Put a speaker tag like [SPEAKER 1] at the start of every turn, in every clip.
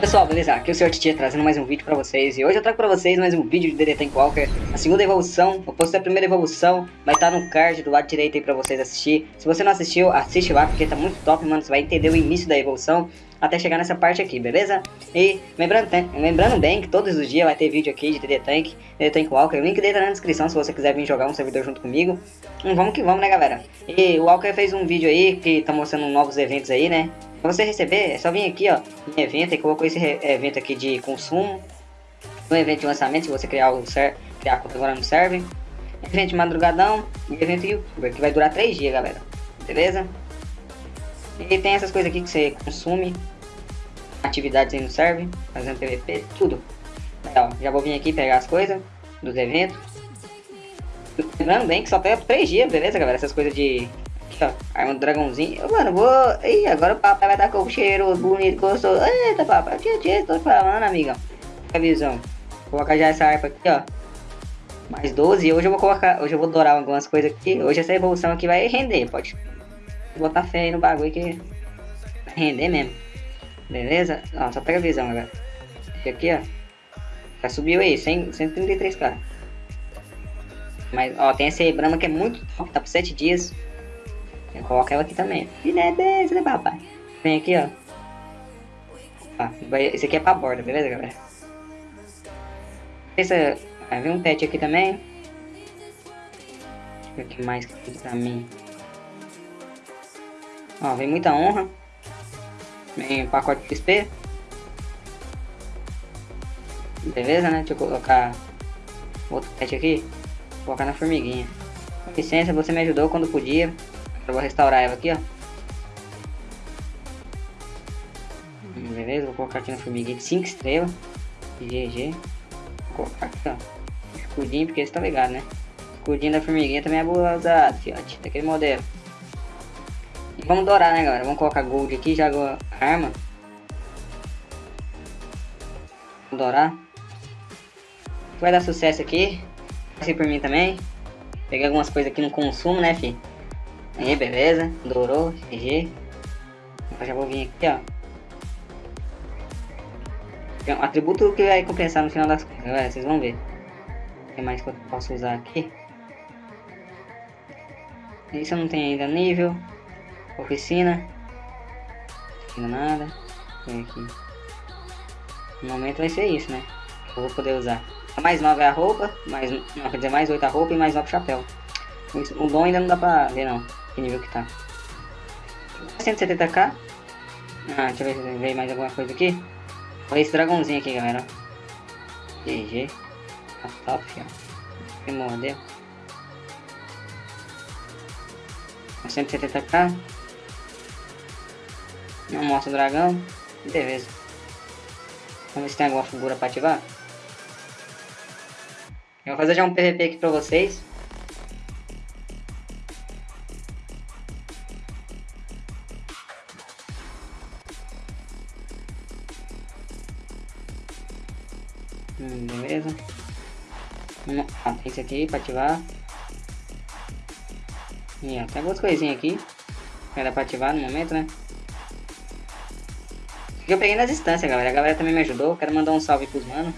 [SPEAKER 1] Pessoal, beleza? Aqui é o Sr. Titia trazendo mais um vídeo pra vocês E hoje eu trago pra vocês mais um vídeo de DD Tank Walker A segunda evolução, eu postei a primeira evolução Vai estar no card do lado direito aí pra vocês assistir Se você não assistiu, assiste lá porque tá muito top, mano Você vai entender o início da evolução até chegar nessa parte aqui, beleza? E lembrando, lembrando bem que todos os dias vai ter vídeo aqui de DD Tank, DD Tank Walker, o link dele tá na descrição se você quiser vir jogar um servidor junto comigo. Hum, vamos que vamos, né, galera? E o Walker fez um vídeo aí que tá mostrando novos eventos aí, né? Pra você receber, é só vir aqui, ó, em evento, e colocou esse evento aqui de consumo. Um evento de lançamento, se você criar o ser criar conta agora no serve. Evento de madrugadão e evento youtuber, que vai durar 3 dias, galera. Beleza? E tem essas coisas aqui que você consome. Atividades aí no serve, fazendo PVP, tudo. Ó, já vou vir aqui pegar as coisas dos eventos. Lembrando bem que só pega 3 dias, beleza, galera? Essas coisas de Aqui, ó. Arma do dragãozinho. Mano, vou. Ih, agora o papai vai dar com o cheiro bonito, gostoso. Eita, papai. Tia, tia, tô falando, amiga. A visão. Vou colocar já essa harpa aqui, ó. Mais 12. Hoje eu vou colocar. Hoje eu vou dourar algumas coisas aqui. Hoje essa evolução aqui vai render. Pode botar fé aí no bagulho que vai render mesmo. Beleza? Ó, só pega a visão agora. Esse aqui, ó. Já subiu aí, 100, 133k. Mas, ó, tem essa Brahma que é muito top, tá por 7 dias. Eu ela aqui também. Né, beleza, né, papai? Vem aqui, ó. Ah, esse aqui é pra borda, beleza, galera? Essa, ah, vem um pet aqui também. Deixa eu ver o que mais que tem pra mim. Ó, vem muita honra. Vem pacote de XP. Beleza, né? Deixa eu colocar outro pet aqui. Vou colocar na formiguinha. Com licença, você me ajudou quando podia. Eu vou restaurar ela aqui, ó. Beleza, vou colocar aqui na formiguinha de 5 estrelas. GG. Vou colocar aqui, ó. Escudinho, porque você tá ligado, né? Escudinho da formiguinha também é boa usado, fiote. Daquele modelo. E vamos dourar, né, galera? Vamos colocar gold aqui, já a arma. Vamos dourar. Vai dar sucesso aqui. Assim por mim também. Peguei algumas coisas aqui no consumo, né, fi? Aí, beleza. Dourou, GG. Já vou vir aqui, ó. Um atributo que vai compensar no final das contas, galera. Vocês vão ver. O que mais que eu posso usar aqui? Isso eu não tenho ainda nível. Oficina. Aqui nada. Tem aqui. No momento vai ser isso, né? Eu vou poder usar. A mais 9 é a roupa, mais, não, quer dizer, mais 8 a roupa e mais 9 chapéu. O dom ainda não dá pra ver não que nível que tá. 170k. Ah, deixa eu ver se veio mais alguma coisa aqui. Olha esse dragãozinho aqui, galera. GG. Tá top, ó. Mordeu. 170k. Não mostra o dragão. Beleza. Vamos ver se tem alguma figura pra ativar. Eu vou fazer já um PVP aqui pra vocês. Beleza. Ah, esse aqui pra ativar. E ó, tem algumas coisinhas aqui. Era pra ativar no momento, né? Que eu peguei nas distâncias, galera. A galera também me ajudou. Quero mandar um salve pros mano.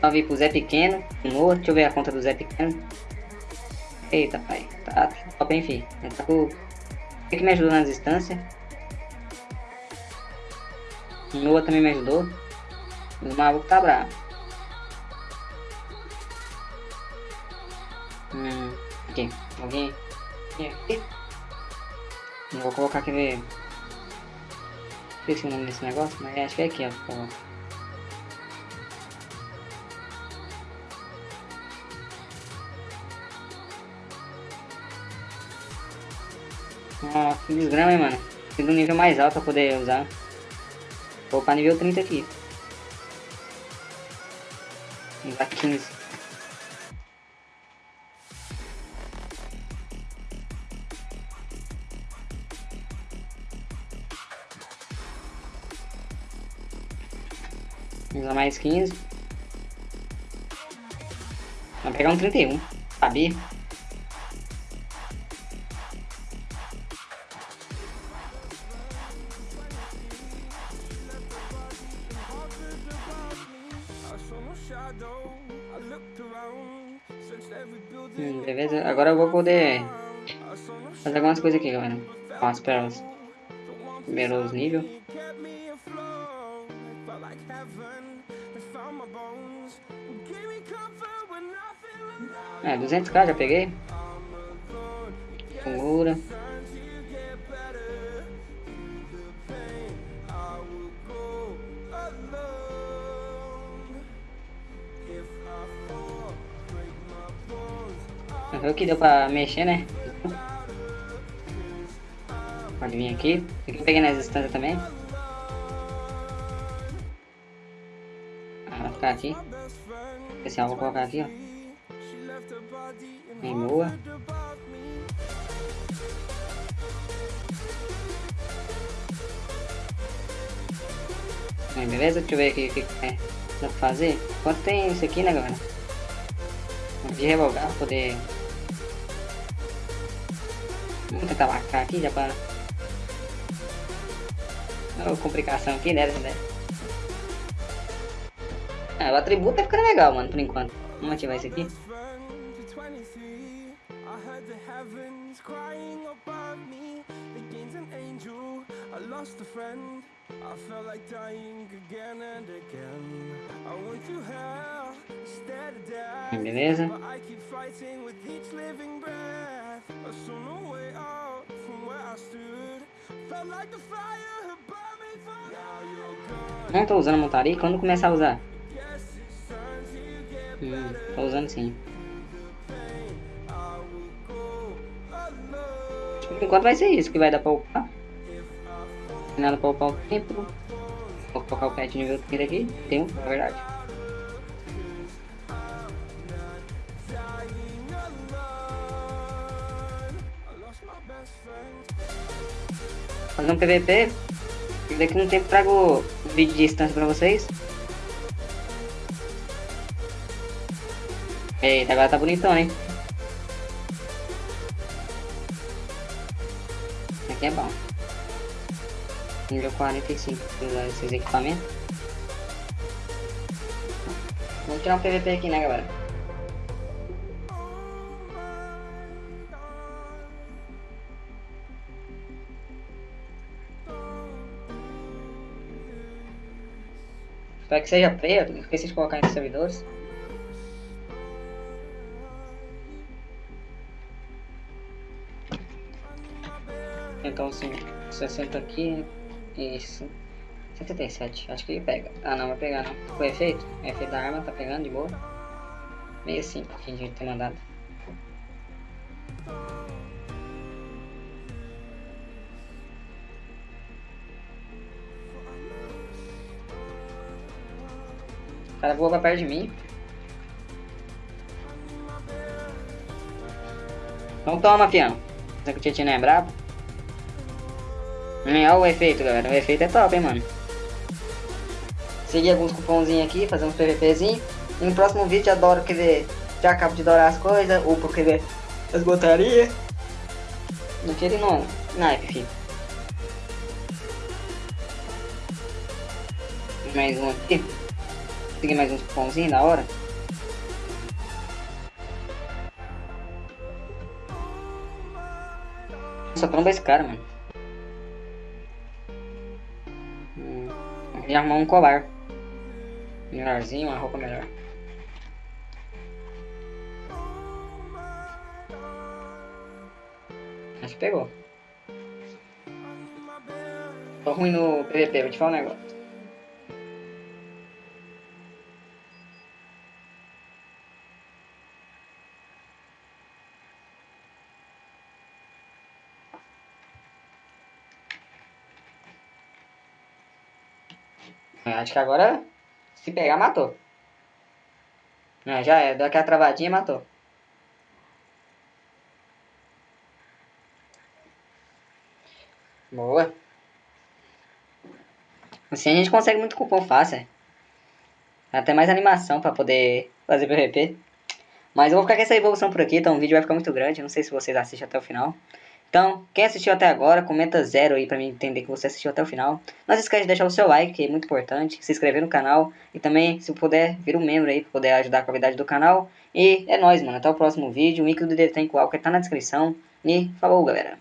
[SPEAKER 1] Salve pro Zé Pequeno. No, deixa eu ver a conta do Zé Pequeno. Eita, pai. Tá top, enfim. Ele tá com... que me ajudou nas distâncias. Noah também me ajudou. O maluco tá bravo. Hum, aqui. Alguém? Aqui. Não vou colocar aquele... Esqueci o nome desse negócio, mas acho que é aqui, ó. Por Ah, que desgrama, hein, mano. De um nível mais alto pra poder usar. Vou para nível 30 aqui. Dá 15. Usar mais 15. Vamos pegar um 31. Sabia? Hum, beleza, agora eu vou poder fazer algumas coisas aqui, galera. Com as pérolas. Primeiro os níveis. É, 200k já peguei. Fungura. Viu que deu pra mexer, né? Pode vir aqui. Aqui eu peguei nas instâncias também. Ah, vai ficar aqui. Especial vou colocar aqui, ó. Em boa. Bem, beleza? Deixa eu ver aqui o que é. dá pra fazer. Quanto tem isso aqui, né, galera? De revogar, poder... Vamos tentar marcar aqui já para... Olha a complicação aqui, né? né? Ah, o atributo tá ficando legal, mano, por enquanto. Vamos ativar isso aqui. Beleza. I saw no way out from where I stood Felt like the fire had burned me for Now you're gone Não tô usando montaria, quando começar a usar? Hum, tô usando sim Por enquanto vai ser isso que vai dar pra upar nada pra upar o tempo. Vou colocar o pet nível 30 aqui. Tem um, na verdade. Fazer um PVP. E daqui um tempo trago vídeo de distância pra vocês. Eita, agora tá bonitão, hein? Aqui é bom nível 45 para usar esses equipamentos. Vamos tirar um PVP aqui, né, galera? Espero que seja preto, esqueci de colocar em servidores. Então, assim, 60 aqui, isso. 77, acho que ele pega. Ah não, vai pegar não. Foi efeito? O efeito da arma tá pegando de boa. 65 que a gente tem mandado. Cara voa pra perto de mim. Então toma, fião. Essa que o Tietchan é brabo. Olha o efeito, galera. O efeito é top, hein, mano. Seguir alguns cupomzinhos aqui, fazer uns PVPzinhos. No próximo vídeo adoro querer... Já acabo de dourar as coisas, ou por querer as botarias. Não queria não. Naipe, filho. Mais um aqui. Seguir mais uns cupomzinhos da hora. Só tromba esse cara, mano. E arrumar um colar. Melhorzinho, uma roupa melhor. Acho que pegou. Tô ruim no PVP, vou te falar um negócio. Acho que agora, se pegar, matou. É, já é, deu aquela travadinha e matou. Boa. Assim a gente consegue muito cupom fácil. É. Até mais animação pra poder fazer PVP. Mas eu vou ficar com essa evolução por aqui, então o vídeo vai ficar muito grande. Não sei se vocês assistem até o final. Então, quem assistiu até agora, comenta zero aí pra mim entender que você assistiu até o final. Não se esquece de deixar o seu like, que é muito importante, se inscrever no canal e também, se puder, vir um membro aí pra poder ajudar a qualidade do canal. E é nóis, mano. Até o próximo vídeo. O link do DD Tank Walker tá na descrição. E falou, galera.